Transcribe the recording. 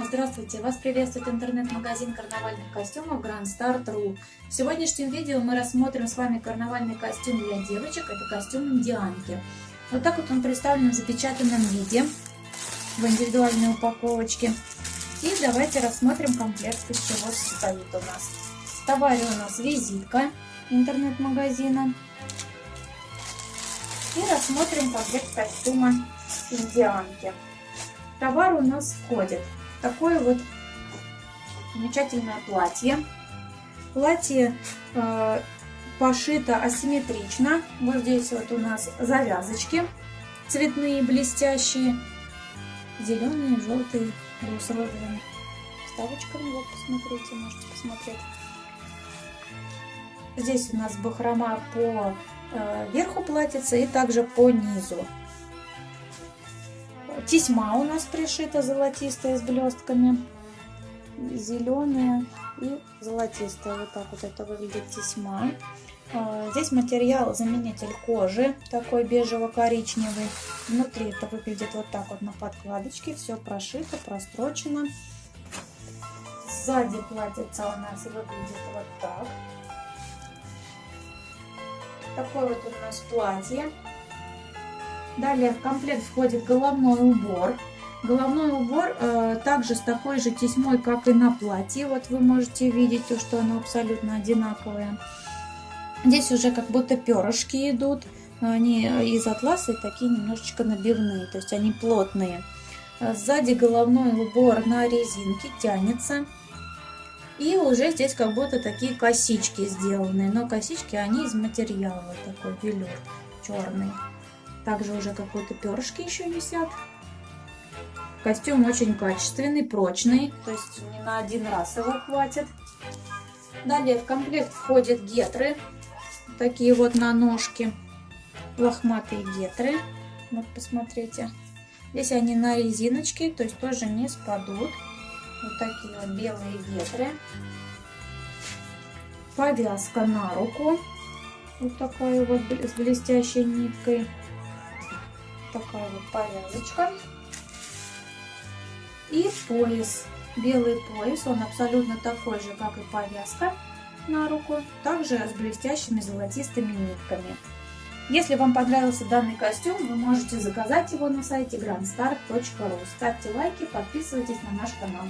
Здравствуйте! Вас приветствует интернет-магазин карнавальных костюмов Grand Star.ru. В сегодняшнем видео мы рассмотрим с вами карнавальный костюм для девочек. Это костюм индианки. Вот так вот он представлен в запечатанном виде, в индивидуальной упаковочке. И давайте рассмотрим комплект, из чего состоит у нас. В товаре у нас визитка интернет-магазина. И рассмотрим комплект костюма индианки. Товар у нас входит такое вот замечательное платье. Платье э, пошито асимметрично. Вот здесь вот у нас завязочки цветные, блестящие. Зеленые, желтые, с розовыми вставочками. Вот, посмотрите, можете посмотреть. Здесь у нас бахрома по э, верху платьица и также по низу. Тесьма у нас пришита золотистая с блестками. Зеленая и золотистая. Вот так вот это выглядит тесьма. А, здесь материал заменитель кожи, такой бежево-коричневый. Внутри это выглядит вот так вот на подкладочке. Все прошито, прострочено. Сзади платьица у нас выглядит вот так. Такое вот у нас платье. Далее в комплект входит головной убор. Головной убор э, также с такой же тесьмой, как и на платье. Вот вы можете видеть, то, что оно абсолютно одинаковое. Здесь уже как будто перышки идут. Они из атласа и такие немножечко набивные, то есть они плотные. Сзади головной убор на резинке тянется. И уже здесь как будто такие косички сделаны. Но косички, они из материала, такой велюр черный. Также уже какой-то перышки еще висят. Костюм очень качественный, прочный, то есть не на один раз его хватит. Далее в комплект входят гетры, такие вот на ножки, лохматые гетры. Вот посмотрите. Здесь они на резиночке, то есть тоже не спадут. Вот такие вот белые гетры. Повязка на руку. Вот такая вот с блестящей ниткой такая вот повязочка. И пояс. Белый пояс, он абсолютно такой же, как и повязка на руку, также с блестящими золотистыми нитками. Если вам понравился данный костюм, вы можете заказать его на сайте grandstar.ru. Ставьте лайки, подписывайтесь на наш канал.